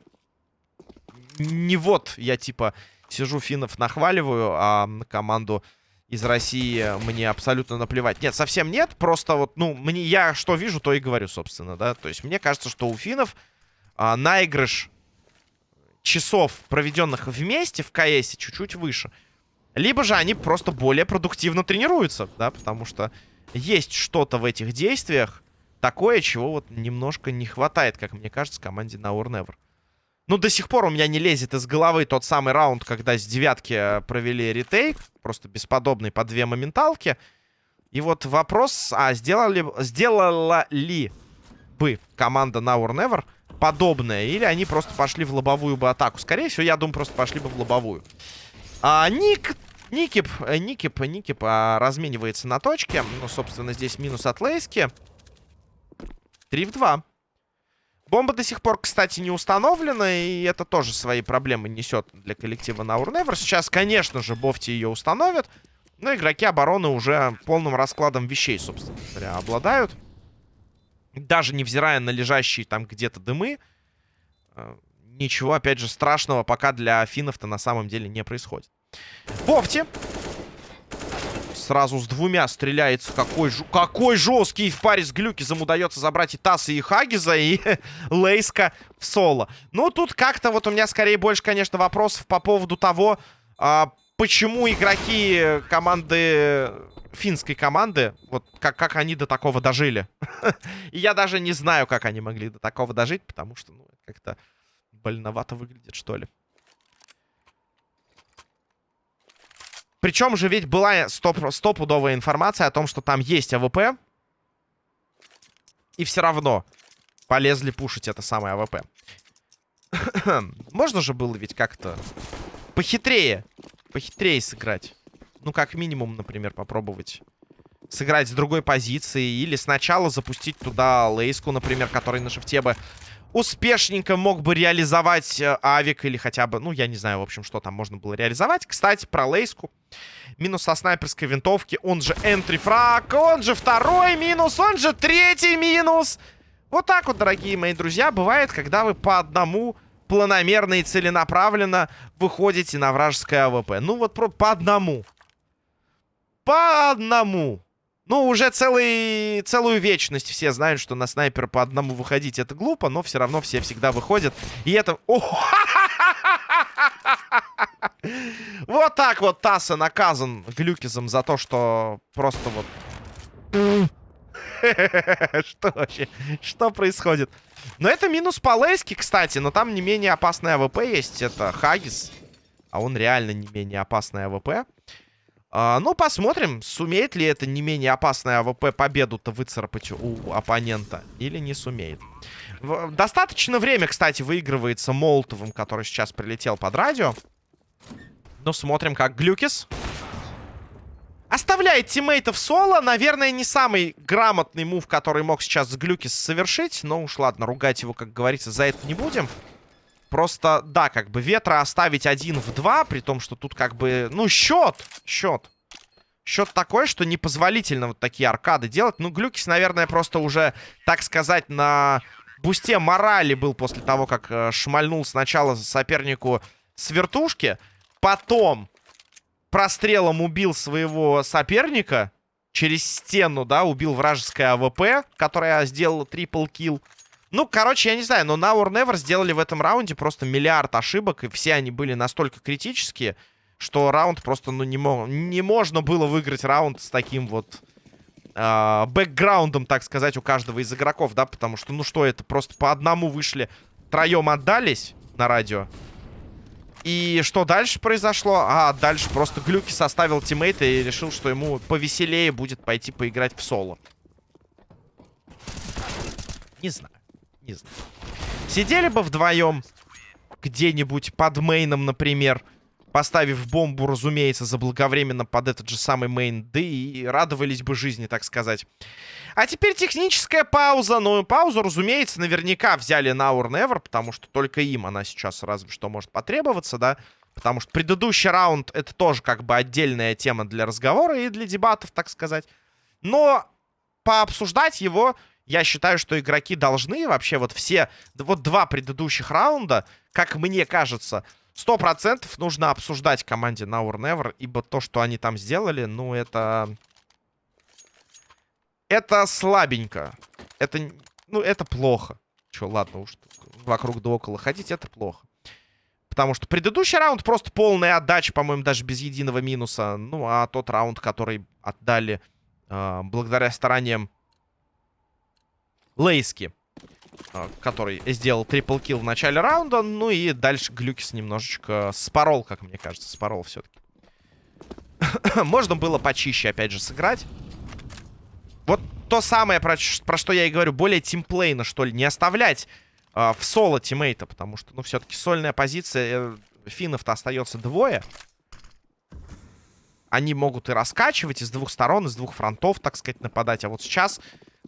S1: Не вот я типа сижу финнов нахваливаю, а команду из России мне абсолютно наплевать. Нет, совсем нет. Просто вот, ну, мне я что вижу, то и говорю, собственно, да. То есть мне кажется, что у финнов а, наигрыш часов, проведенных вместе в КС, чуть-чуть выше. Либо же они просто более продуктивно тренируются, да, потому что есть что-то в этих действиях такое, чего вот немножко не хватает, как мне кажется, команде на Or Never. Ну, до сих пор у меня не лезет из головы тот самый раунд, когда с девятки э, провели ретейк. Просто бесподобный по две моменталки. И вот вопрос, а сделали, сделала ли бы команда Now or Never подобное? Или они просто пошли в лобовую бы атаку? Скорее всего, я думаю, просто пошли бы в лобовую. А, Ник... Никип, э, Никип, Никип а, разменивается на точке. Ну, собственно, здесь минус от Лейски. 3 в 2. Бомба до сих пор, кстати, не установлена, и это тоже свои проблемы несет для коллектива Now Never. Сейчас, конечно же, Бофти ее установят, но игроки обороны уже полным раскладом вещей, собственно говоря, обладают. Даже невзирая на лежащие там где-то дымы, э, ничего, опять же, страшного пока для финнов-то на самом деле не происходит. Бофти сразу с двумя стреляется. Какой, ж... какой жесткий в паре с Глюкизом удается забрать и Тасса, и Хагиза, и Лейска в соло. Ну, тут как-то вот у меня скорее больше, конечно, вопросов по поводу того, а, почему игроки команды финской команды, вот как, как они до такого дожили. И я даже не знаю, как они могли до такого дожить, потому что, ну, как-то больновато выглядит, что ли. Причем же ведь была стоп стопудовая информация о том, что там есть АВП. И все равно полезли пушить это самое АВП. Можно же было ведь как-то похитрее, похитрее сыграть. Ну, как минимум, например, попробовать сыграть с другой позиции. Или сначала запустить туда Лейску, например, который на шифте бы успешненько мог бы реализовать э, авик или хотя бы, ну, я не знаю, в общем, что там можно было реализовать. Кстати, про Лейску. Минус со снайперской винтовки, он же entry frag, он же второй минус, он же третий минус. Вот так вот, дорогие мои друзья, бывает, когда вы по одному планомерно и целенаправленно выходите на вражеское АВП. Ну вот по одному. По одному. Ну, уже целый, целую вечность все знают, что на снайпера по одному выходить это глупо, но все равно все всегда выходят. И это... Вот так вот Тасса наказан Глюкизом за то, что просто вот... Что вообще? Что происходит? Но это минус по Лейске, кстати. Но там не менее опасная АВП есть. Это Хагис. А он реально не менее опасная АВП. А, ну, посмотрим, сумеет ли это не менее опасная АВП победу-то выцарапать у оппонента или не сумеет. В, достаточно время, кстати, выигрывается Молотовым, который сейчас прилетел под радио. Ну, смотрим, как Глюкис оставляет тиммейтов соло. Наверное, не самый грамотный move, который мог сейчас Глюкис совершить. Но уж ладно, ругать его, как говорится, за это не будем. Просто, да, как бы ветра оставить один в два, при том, что тут как бы, ну, счет, счет. Счет такой, что непозволительно вот такие аркады делать. Ну, Глюкис, наверное, просто уже, так сказать, на бусте морали был после того, как э, шмальнул сначала сопернику с вертушки. Потом прострелом убил своего соперника через стену, да, убил вражеское АВП, которая сделала triple kill. Ну, короче, я не знаю, но Now or Never сделали в этом раунде просто миллиард ошибок, и все они были настолько критические, что раунд просто, ну, не, мог, не можно было выиграть раунд с таким вот э, бэкграундом, так сказать, у каждого из игроков, да, потому что, ну, что это, просто по одному вышли, троем отдались на радио. И что дальше произошло? А, дальше просто Глюки составил тиммейта и решил, что ему повеселее будет пойти поиграть в соло. Не знаю не знаю. Сидели бы вдвоем где-нибудь под мейном, например, поставив бомбу, разумеется, заблаговременно под этот же самый мейн, да и радовались бы жизни, так сказать. А теперь техническая пауза. Ну, паузу, разумеется, наверняка взяли на Our Never, потому что только им она сейчас разве что может потребоваться, да? Потому что предыдущий раунд это тоже как бы отдельная тема для разговора и для дебатов, так сказать. Но пообсуждать его, я считаю, что игроки должны вообще вот все, вот два предыдущих раунда, как мне кажется, сто процентов нужно обсуждать команде Now or Never, ибо то, что они там сделали, ну, это... Это слабенько. Это, ну, это плохо. Че, ладно уж, вокруг да около ходить, это плохо. Потому что предыдущий раунд просто полная отдача, по-моему, даже без единого минуса. Ну, а тот раунд, который отдали э, благодаря стараниям Лейски, э, который сделал трипл килл в начале раунда. Ну и дальше Глюкис немножечко спорол, как мне кажется, спорол все-таки. Можно было почище, опять же, сыграть. Вот то самое, про, про что я и говорю, более тимплейно, что ли, не оставлять э, в соло тиммейта, потому что, ну, все-таки сольная позиция, э, финнов-то остается двое. Они могут и раскачивать из двух сторон, из двух фронтов, так сказать, нападать. А вот сейчас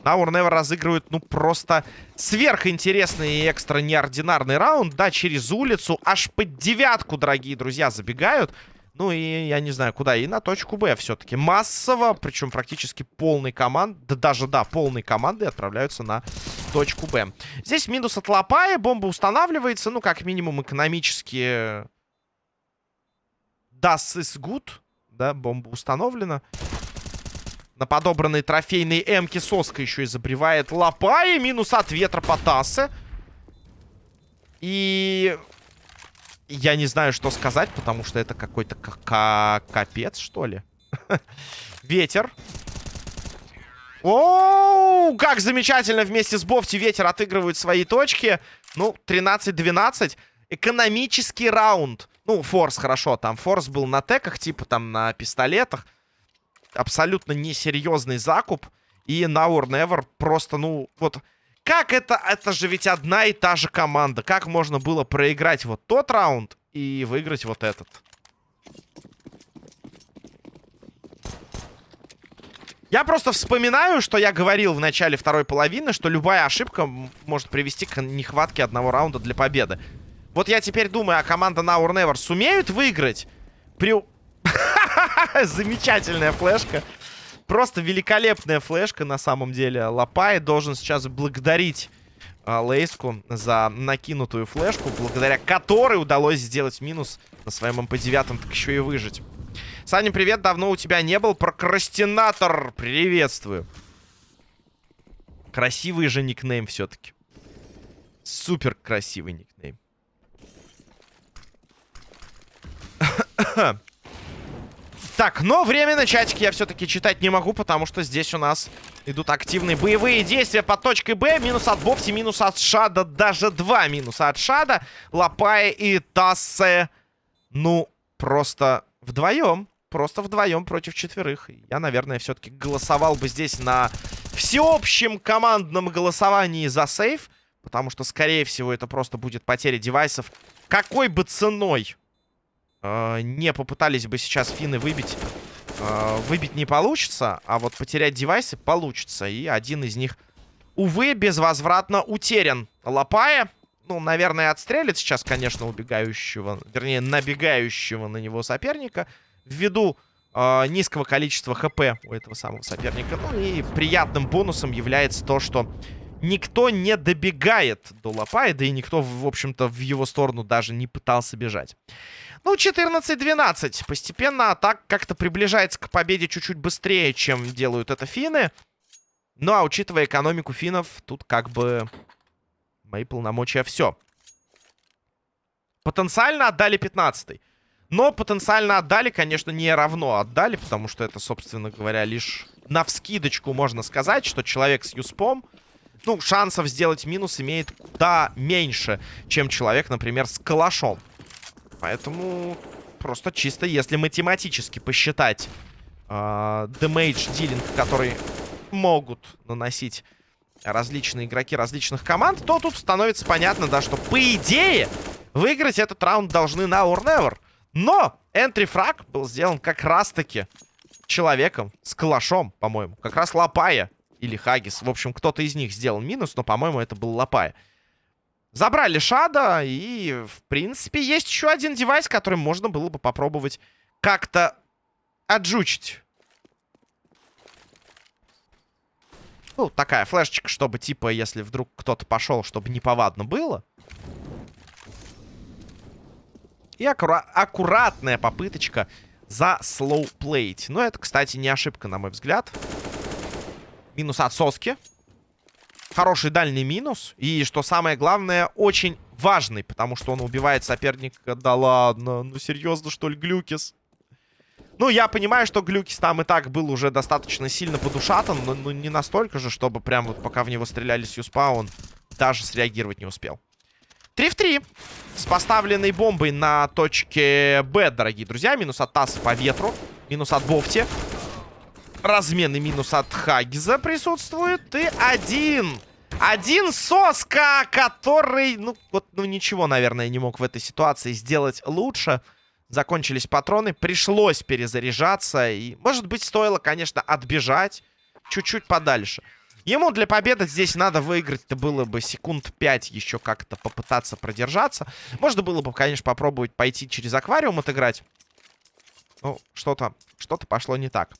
S1: Or Never разыгрывает, ну, просто сверхинтересный и экстра неординарный раунд. Да, через улицу, аж под девятку, дорогие друзья, забегают. Ну и я не знаю, куда. И на точку Б все-таки. Массово, причем практически полной команды, да даже, да, полной команды отправляются на точку Б. Здесь минус от Лопая, бомба устанавливается, ну, как минимум, экономически... Das is good, да, бомба установлена. На подобранной трофейной М-ки соска еще и забревает Лопая. Минус от ветра по Тассе. И я не знаю, что сказать, потому что это какой-то капец, что ли. Ветер. О, как замечательно вместе с Бофти ветер отыгрывают свои точки. Ну, 13-12. Экономический раунд. Ну, Форс хорошо. Там Форс был на теках, типа там на пистолетах. Абсолютно несерьезный закуп. И Now or Never просто, ну, вот... Как это? Это же ведь одна и та же команда. Как можно было проиграть вот тот раунд и выиграть вот этот? Я просто вспоминаю, что я говорил в начале второй половины, что любая ошибка может привести к нехватке одного раунда для победы. Вот я теперь думаю, а команда Now or Never сумеют выиграть? При... Замечательная флешка. Просто великолепная флешка на самом деле. Лапай должен сейчас благодарить а, Лейску за накинутую флешку, благодаря которой удалось сделать минус на своем МП-9, так еще и выжить. Саня, привет, давно у тебя не был. Прокрастинатор, приветствую. Красивый же никнейм все-таки. Супер красивый никнейм. Так, но время на чатике я все-таки читать не могу, потому что здесь у нас идут активные боевые действия под точкой Б. Минус от Бовти, минус от Шада, даже два минуса от Шада. Лапая и Тассе, ну, просто вдвоем. Просто вдвоем против четверых. Я, наверное, все-таки голосовал бы здесь на всеобщем командном голосовании за сейф. Потому что, скорее всего, это просто будет потеря девайсов. Какой бы ценой э, не попытались бы сейчас финны выбить, э, выбить не получится, а вот потерять девайсы получится. И один из них, увы, безвозвратно утерян. Лопая, ну, наверное, отстрелит сейчас, конечно, убегающего, вернее, набегающего на него соперника. Ввиду э, низкого количества хп у этого самого соперника. Ну и приятным бонусом является то, что никто не добегает до Лопая, и никто, в общем-то, в его сторону даже не пытался бежать. Ну, 14-12. Постепенно атак как-то приближается к победе чуть-чуть быстрее, чем делают это финны. Ну, а учитывая экономику финнов, тут как бы мои полномочия все. Потенциально отдали 15 -й. Но потенциально отдали, конечно, не равно отдали, потому что это, собственно говоря, лишь на вскидочку можно сказать, что человек с юспом, ну, шансов сделать минус имеет куда меньше, чем человек, например, с калашом. Поэтому просто чисто, если математически посчитать э, демейдж дилинг, который могут наносить различные игроки различных команд, то тут становится понятно, да, что по идее выиграть этот раунд должны на or never. Но энтри фраг был сделан как раз-таки человеком с калашом, по-моему. Как раз Лапая или Хагис. В общем, кто-то из них сделал минус, но, по-моему, это был Лапая. Забрали Шада, и, в принципе, есть еще один девайс, который можно было бы попробовать как-то отжучить. Ну, такая флешечка, чтобы, типа, если вдруг кто-то пошел, чтобы неповадно было. И аккура аккуратная попыточка за slow play ить. Но это, кстати, не ошибка, на мой взгляд. Минус от соски. Хороший дальний минус. И, что самое главное, очень важный, потому что он убивает соперника. Да ладно, ну серьезно, что ли, Глюкис? Ну, я понимаю, что Глюкис там и так был уже достаточно сильно подушатан, но ну, не настолько же, чтобы прям вот пока в него стреляли с Юспа, он даже среагировать не успел. 3 в 3. С поставленной бомбой на точке Б, дорогие друзья. Минус от Тасса по ветру. Минус от Бофти. Разменный минус от Хагиза присутствует. И один. Один соска, который, ну, вот, ну, ничего, наверное, не мог в этой ситуации сделать лучше. Закончились патроны, пришлось перезаряжаться. И, может быть, стоило, конечно, отбежать чуть-чуть подальше. Ему для победы здесь надо выиграть-то было бы секунд 5 еще как-то попытаться продержаться. Можно было бы, конечно, попробовать пойти через аквариум отыграть. Ну, что-то что-то пошло не так.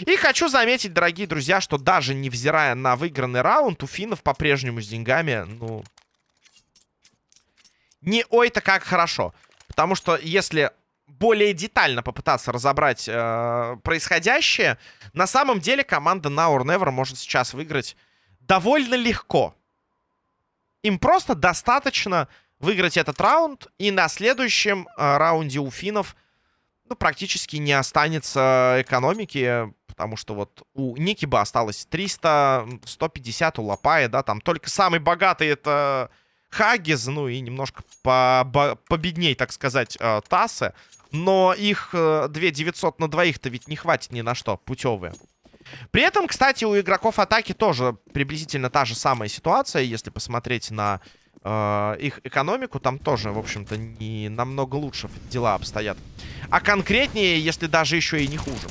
S1: И хочу заметить, дорогие друзья, что даже невзирая на выигранный раунд, у финнов по-прежнему с деньгами, ну... Не ой-то как хорошо. Потому что если более детально попытаться разобрать э, происходящее, на самом деле команда Now or Never может сейчас выиграть довольно легко. Им просто достаточно выиграть этот раунд, и на следующем э, раунде у финнов ну, практически не останется экономики, потому что вот у Ники бы осталось 300, 150 у Лапая, да, там только самый богатый это Хагиз, ну и немножко по победней, так сказать, э, Тассе. Но их э, 2900 на двоих-то ведь не хватит ни на что, путевые. При этом, кстати, у игроков атаки тоже приблизительно та же самая ситуация, если посмотреть на э, их экономику, там тоже, в общем-то, не намного лучше дела обстоят. А конкретнее, если даже еще и не хуже.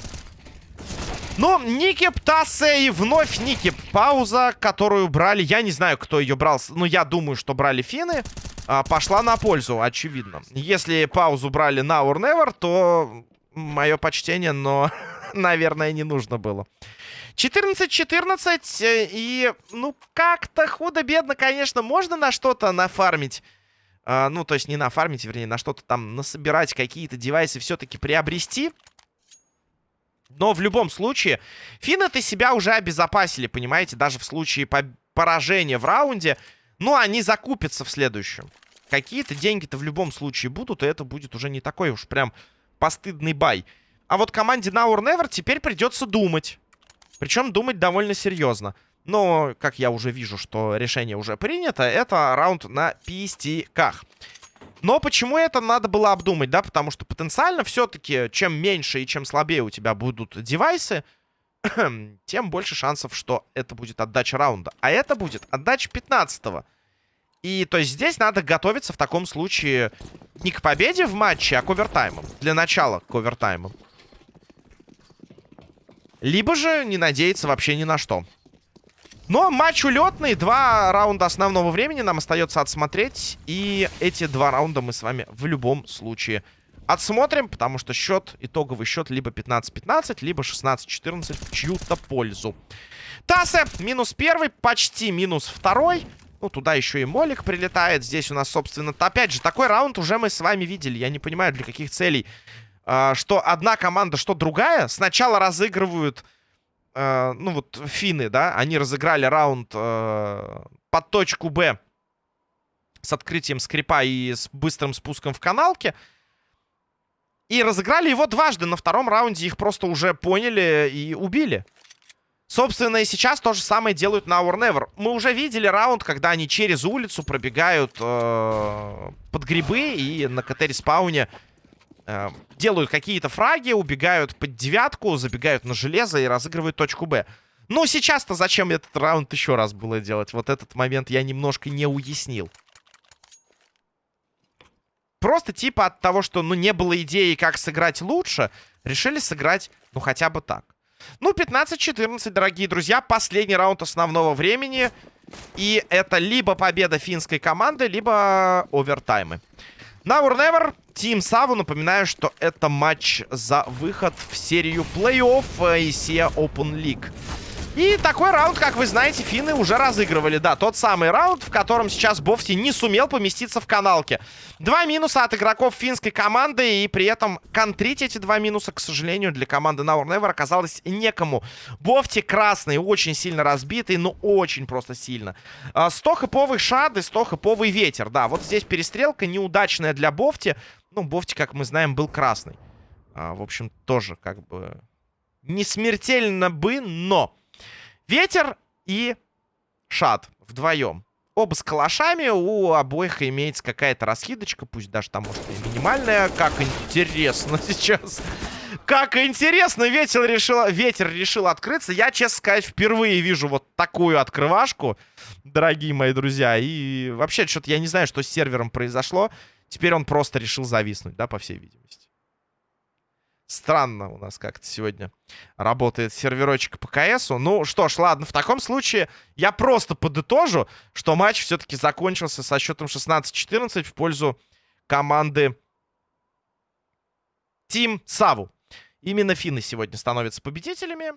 S1: Но Никип, Тассе и вновь Никип. Пауза, которую брали, я не знаю, кто ее брал, но я думаю, что брали финны. А, пошла на пользу, очевидно. Если паузу брали на or never, то мое почтение, но, наверное, не нужно было. 14-14, э, и, ну, как-то худо-бедно, конечно, можно на что-то нафармить. А, ну, то есть не нафармить, вернее, на что-то там насобирать, какие-то девайсы все-таки приобрести. Но в любом случае, финны-то себя уже обезопасили, понимаете, даже в случае поражения в раунде. Ну, они закупятся в следующем. Какие-то деньги-то в любом случае будут, и это будет уже не такой уж прям постыдный бай. А вот команде Now or Never теперь придется думать. Причем думать довольно серьезно. Но, как я уже вижу, что решение уже принято, это раунд на пистиках. Но почему это надо было обдумать, да? Потому что потенциально все-таки, чем меньше и чем слабее у тебя будут девайсы, тем больше шансов, что это будет отдача раунда. А это будет отдача 15-го. И то есть здесь надо готовиться в таком случае не к победе в матче, а к овертаймам. Для начала к овертаймам. Либо же не надеяться вообще ни на что. Но матч улетный. Два раунда основного времени нам остается отсмотреть. И эти два раунда мы с вами в любом случае отсмотрим. Потому что счет, итоговый счет либо 15-15, либо 16-14 в чью-то пользу. Тассе минус первый, почти минус второй. Ну, туда еще и Молик прилетает. Здесь у нас, собственно, опять же, такой раунд уже мы с вами видели. Я не понимаю, для каких целей что одна команда, что другая, сначала разыгрывают, э, ну вот, финны, да, они разыграли раунд э, под точку Б с открытием скрипа и с быстрым спуском в каналке. И разыграли его дважды. На втором раунде их просто уже поняли и убили. Собственно, и сейчас то же самое делают Now or Never. Мы уже видели раунд, когда они через улицу пробегают э, под грибы и на КТ-респауне э, делают какие-то фраги, убегают под девятку, забегают на железо и разыгрывают точку Б. Ну, сейчас-то зачем этот раунд еще раз было делать? Вот этот момент я немножко не уяснил. Просто типа от того, что, ну, не было идеи, как сыграть лучше, решили сыграть, ну, хотя бы так. Ну, 15-14, дорогие друзья. Последний раунд основного времени. И это либо победа финской команды, либо овертаймы. Now or never. Team Саву. Напоминаю, что это матч за выход в серию плей-офф ICA Open League. И такой раунд, как вы знаете, финны уже разыгрывали. Да, тот самый раунд, в котором сейчас Бофти не сумел поместиться в каналке. Два минуса от игроков финской команды. И при этом контрить эти два минуса, к сожалению, для команды Now or Never оказалось некому. Бофти красный, очень сильно разбитый, но очень просто сильно. 100-хэповый шад и 100-хэповый ветер. Да, вот здесь перестрелка неудачная для Бофти. Ну, Бофти, как мы знаем, был красный. А, в общем, тоже как бы не смертельно бы, но... Ветер и Шат вдвоем. Оба с калашами, у обоих имеется какая-то раскидочка, пусть даже там, может, и минимальная. Как интересно сейчас. Как интересно, ветер решил, ветер решил открыться. Я, честно сказать, впервые вижу вот такую открывашку, дорогие мои друзья. И вообще, что-то я не знаю, что с сервером произошло. Теперь он просто решил зависнуть, да, по всей видимости. Странно у нас как-то сегодня работает серверочек по КСу. Ну что ж, ладно, в таком случае я просто подытожу, что матч все-таки закончился со счетом 16-14 в пользу команды Team Саву. Именно финны сегодня становятся победителями.